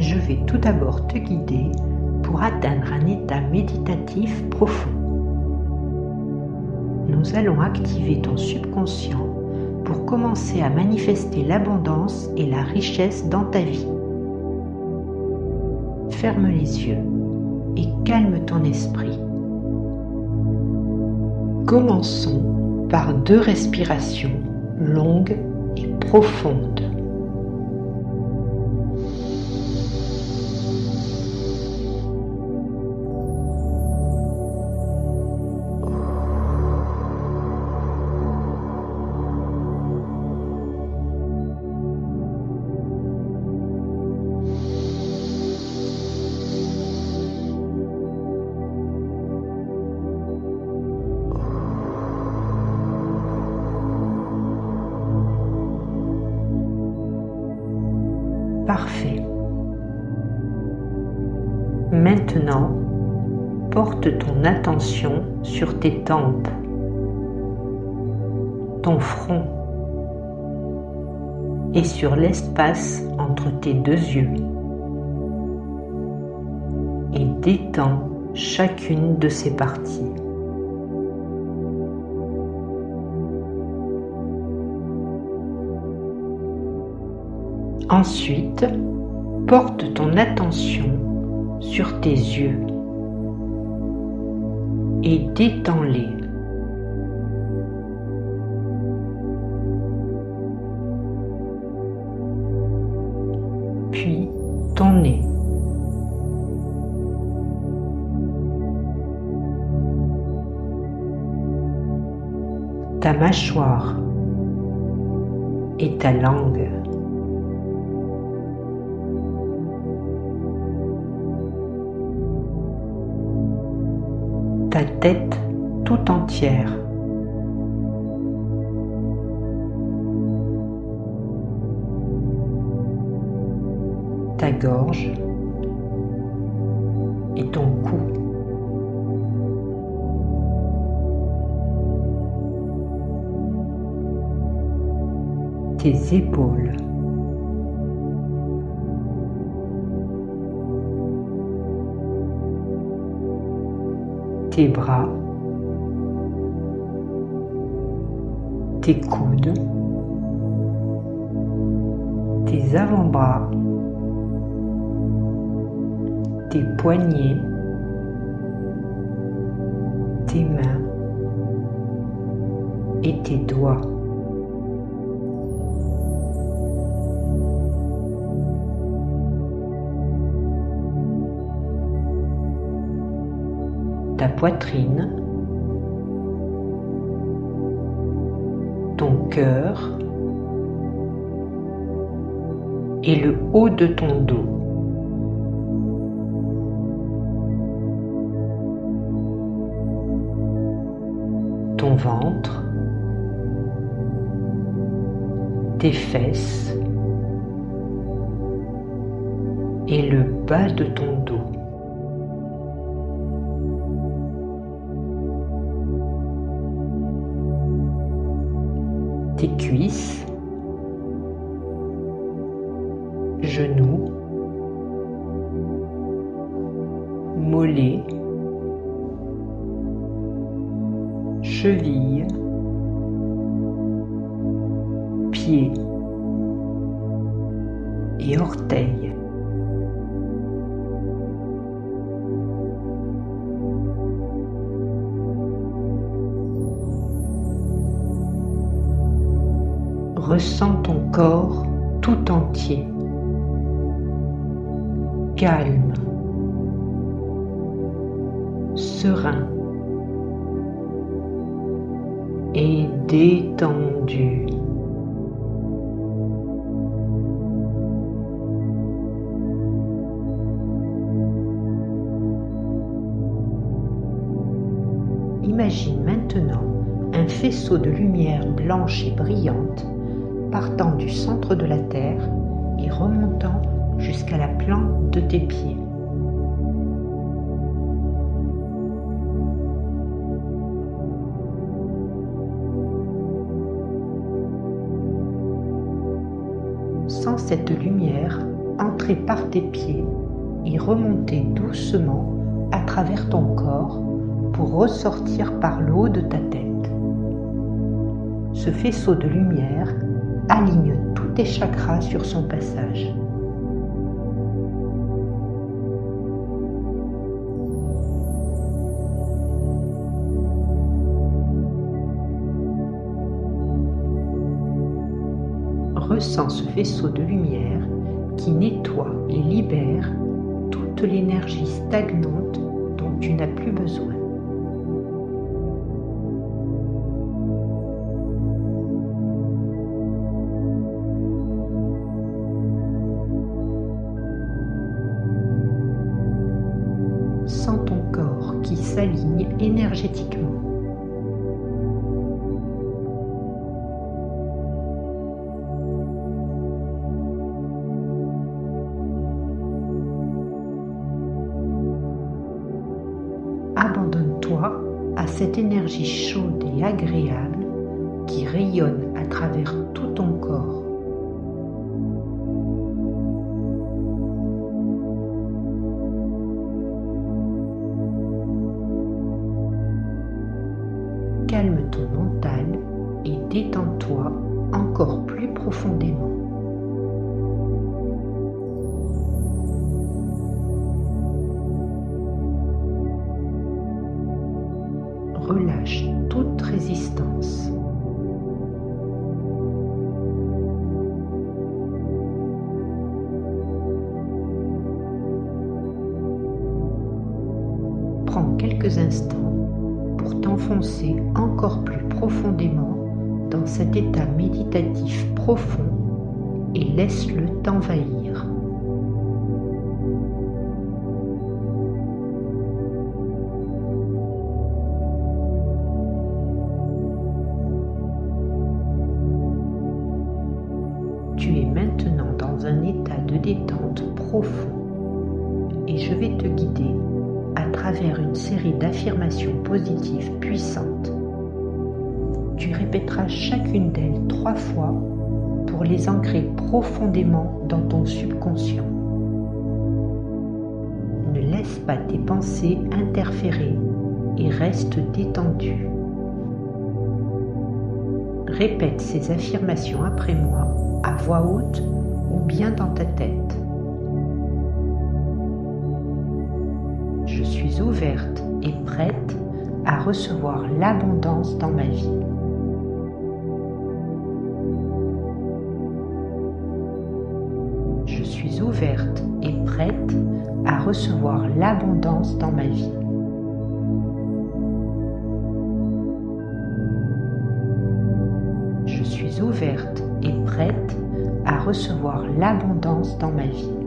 je vais tout d'abord te guider pour atteindre un état méditatif profond. Nous allons activer ton subconscient pour commencer à manifester l'abondance et la richesse dans ta vie. Ferme les yeux et calme ton esprit. Commençons par deux respirations longues et profondes. Porte ton attention sur tes tempes, ton front et sur l'espace entre tes deux yeux et détends chacune de ces parties. Ensuite, porte ton attention sur tes yeux et détends-les. Puis ton nez. Ta mâchoire et ta langue. Ta tête tout entière. Ta gorge et ton cou. Tes épaules. Tes bras, tes coudes, tes avant-bras, tes poignets, tes mains et tes doigts. Ta poitrine, ton cœur et le haut de ton dos. Ton ventre, tes fesses et le bas de ton dos. Tes cuisses, genoux, mollets, chevilles, pieds et orteils. Ressens ton corps tout entier, calme, serein. Et détendu. Imagine maintenant un faisceau de lumière blanche et brillante partant du centre de la Terre et remontant jusqu'à la plante de tes pieds. Sans cette lumière, entrer par tes pieds et remonter doucement à travers ton corps pour ressortir par le haut de ta tête. Ce faisceau de lumière aligne tous tes chakras sur son passage. Ressens ce faisceau de lumière qui nettoie et libère toute l'énergie stagnante dont tu n'as plus besoin. Sens ton corps qui s'aligne énergétiquement. Abandonne-toi à cette énergie chaude et agréable qui rayonne à travers instants pour t'enfoncer encore plus profondément dans cet état méditatif profond et laisse-le t'envahir. Série d'affirmations positives puissantes. Tu répéteras chacune d'elles trois fois pour les ancrer profondément dans ton subconscient. Ne laisse pas tes pensées interférer et reste détendu. Répète ces affirmations après moi à voix haute ou bien dans ta tête. Je suis ouverte et prête à recevoir l'abondance dans ma vie. Je suis ouverte et prête à recevoir l'abondance dans ma vie. Je suis ouverte et prête à recevoir l'abondance dans ma vie.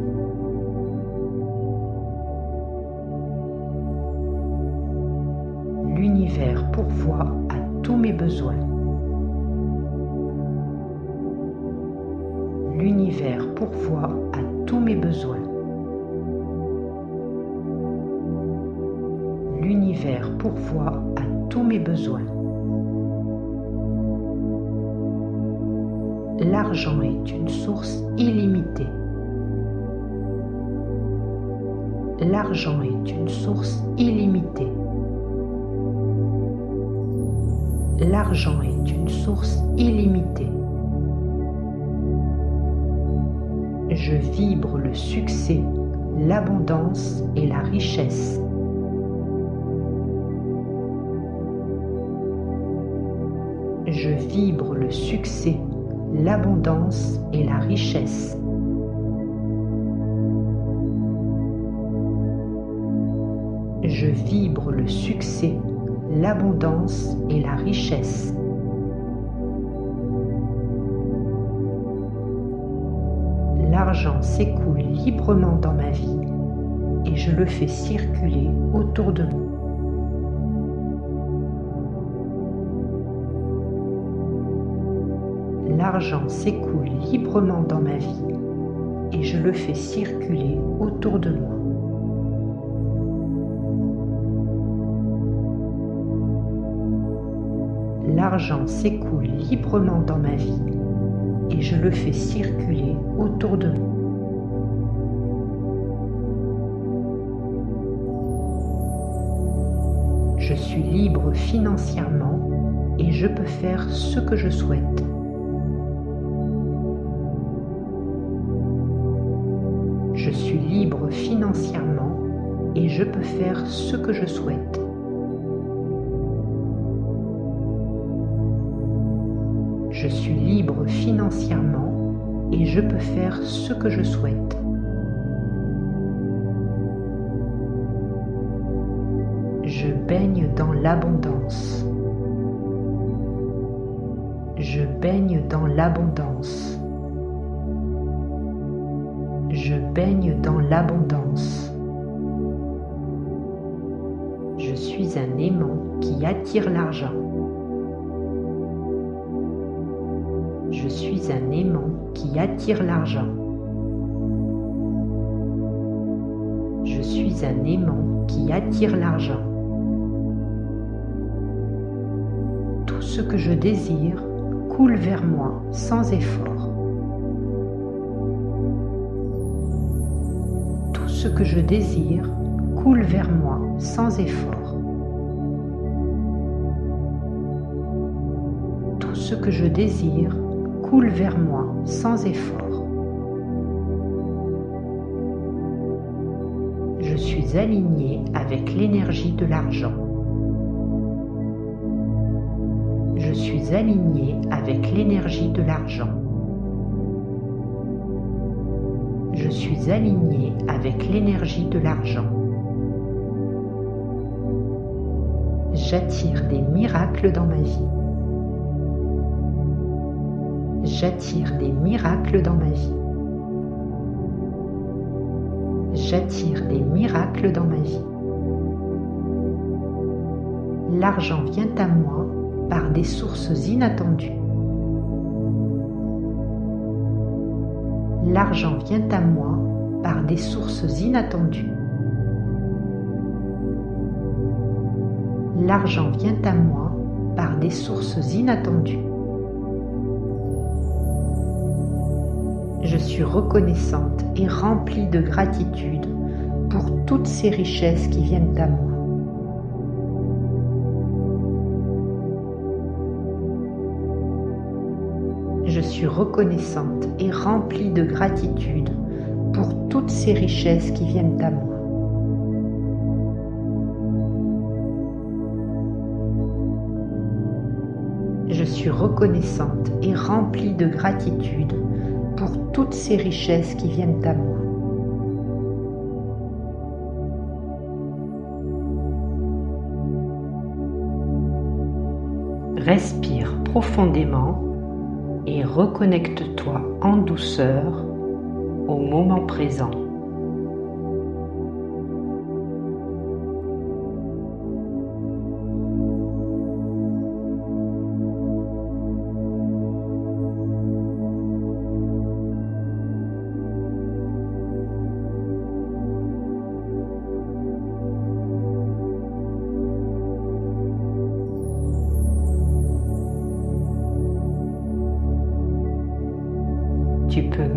L'univers pourvoit à tous mes besoins. L'univers pourvoit à tous mes besoins. L'argent est une source illimitée. L'argent est une source illimitée. L'argent est une source illimitée. Je vibre le succès, l'abondance et la richesse. Je vibre le succès, l'abondance et la richesse. Je vibre le succès, l'abondance et la richesse. L'argent s'écoule librement dans ma vie et je le fais circuler autour de moi. L'argent s'écoule librement dans ma vie et je le fais circuler autour de moi. L'argent s'écoule librement dans ma vie et je le fais circuler autour de moi. Je suis libre financièrement et je peux faire ce que je souhaite. Je suis libre financièrement et je peux faire ce que je souhaite. Je suis libre financièrement et je peux faire ce que je souhaite. Je baigne dans l'abondance. Je baigne dans l'abondance. Je baigne dans l'abondance. Je suis un aimant qui attire l'argent. Je suis un aimant qui attire l'argent. Je suis un aimant qui attire l'argent. Tout ce que je désire coule vers moi sans effort. Tout ce que je désire coule vers moi sans effort. Tout ce que je désire coule vers moi sans effort. Je suis aligné avec l'énergie de l'argent. Je suis aligné avec l'énergie de l'argent. Je suis aligné avec l'énergie de l'argent. J'attire des miracles dans ma vie. J'attire des miracles dans ma vie. J'attire des miracles dans ma vie. L'argent vient à moi par des sources inattendues. L'argent vient à moi par des sources inattendues. L'argent vient à moi par des sources inattendues. Suis reconnaissante et remplie de gratitude pour toutes ces richesses qui viennent à moi. Je suis reconnaissante et remplie de gratitude pour toutes ces richesses qui viennent à moi. Je suis reconnaissante et remplie de gratitude pour toutes ces richesses qui viennent à moi. Respire profondément et reconnecte-toi en douceur au moment présent.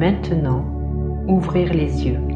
Maintenant ouvrir les yeux.